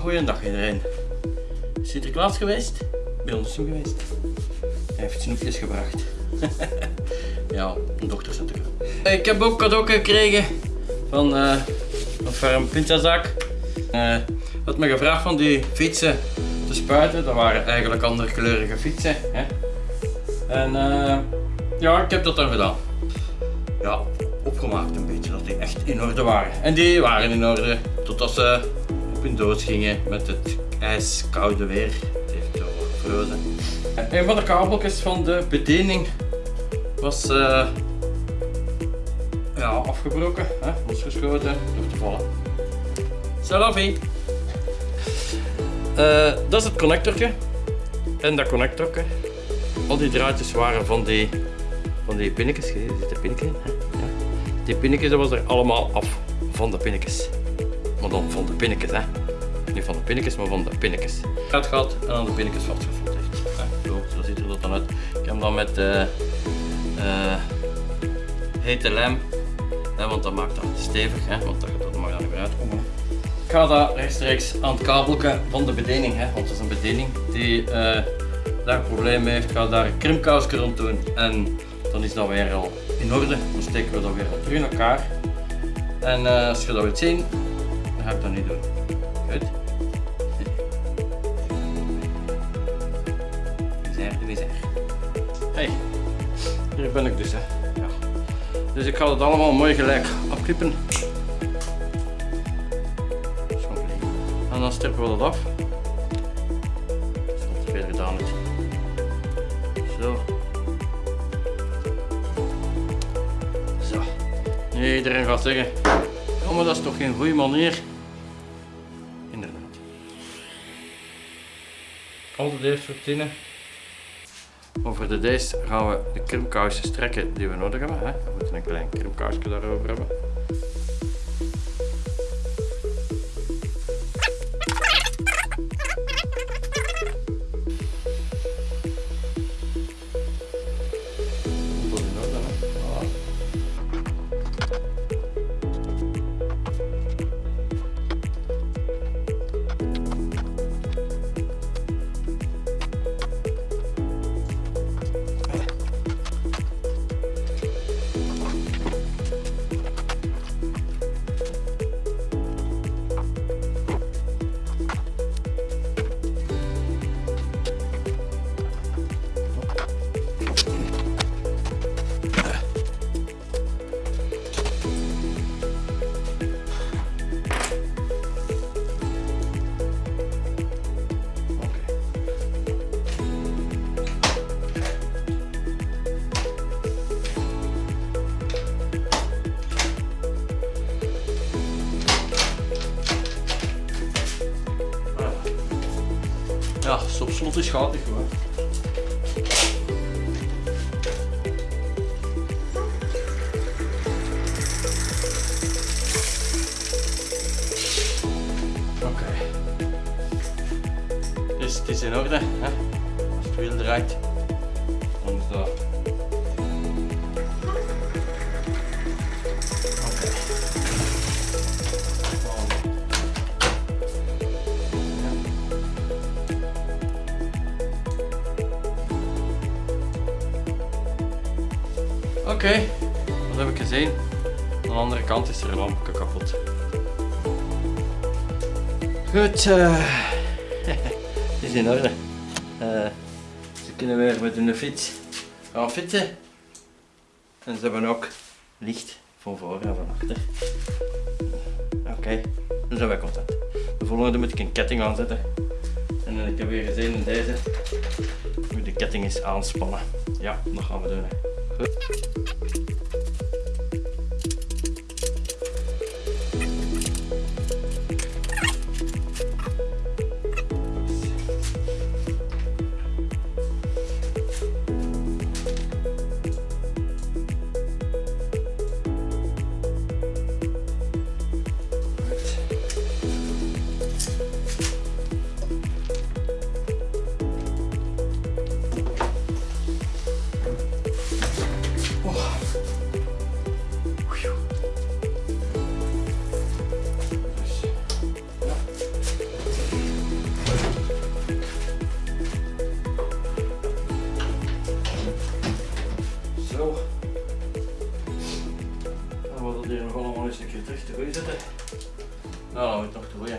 goeiedag iedereen. Sinterklaas geweest? Bij ons geweest. Hij heeft snoepjes gebracht. ja, een dochter natuurlijk. Ik heb ook cadeau gekregen van, uh, van Ferm Pinzazaak. Uh, had me gevraagd van die fietsen te spuiten. Dat waren eigenlijk andere kleurige fietsen. Hè? En uh, ja, ik heb dat dan gedaan. Ja, opgemaakt een beetje, dat die echt in orde waren. En die waren in orde, totdat ze op hun dood gingen met het ijskoude weer. Het heeft gevrozen. Een van de kabeltjes van de bediening was uh, ja, afgebroken, hè, losgeschoten door te vallen. Salavi! Uh, dat is het connectortje. En dat connectortje, al die draadjes waren van die, van die pinnetjes. Zitten pinnetjes in. Hè? Ja. Die pinnetjes dat was er allemaal af van de pinnetjes. Maar dan van de pinnetjes, hè. Niet van de pinnetjes, maar van de pinnetjes. Het gehad en aan de pinnetjes vastgevoeld heeft. Zo, zo ziet er dat dan uit. Ik heb hem dan met uh, uh, hete lijm, hè, want dat maakt dat stevig, hè, want dat, dat mag dan niet meer uitkomen. Ik ga dat rechtstreeks aan het kabelje van de bediening, hè, want dat is een bediening die uh, daar een probleem mee heeft. Ik ga daar een krimkousje rond doen en dan is dat weer al in orde. Dan steken we dat weer terug in elkaar. En uh, als je dat wilt zien, dan ga ik dat niet doen. Goed? Hey, hier ben ik dus. Hè. Ja. Dus ik ga het allemaal mooi gelijk afknippen. En dan strippen we dat af. Dat is te veel gedaan. Het. Zo. Zo. Nee, iedereen gaat zeggen, ja maar dat is toch geen goede manier. Inderdaad. Altijd eerst vertinnen. Over de deze gaan we de krimkousen strekken die we nodig hebben. Hè. We moeten een klein krimkousje daarover hebben. Ja, op slot is niet gewoon. Oké. Dus het is in orde. Hè? Als het wiel draait, dan is dat Oké, okay, wat heb ik gezien? Aan de andere kant is er een lampje kapot. Goed, uh, het is in orde. Uh, ze kunnen weer met hun fiets gaan fietsen. En ze hebben ook licht van voor en van achter. Oké, okay, dan zijn wij content. De volgende moet ik een ketting aanzetten. En ik heb weer gezien in deze, moet de ketting eens aanspannen. Ja, dat gaan we doen. Hè. Uh. droog. Dan wordt het hier nog allemaal eens een keer terug te zetten. Nou, dan moet het nog te roeien.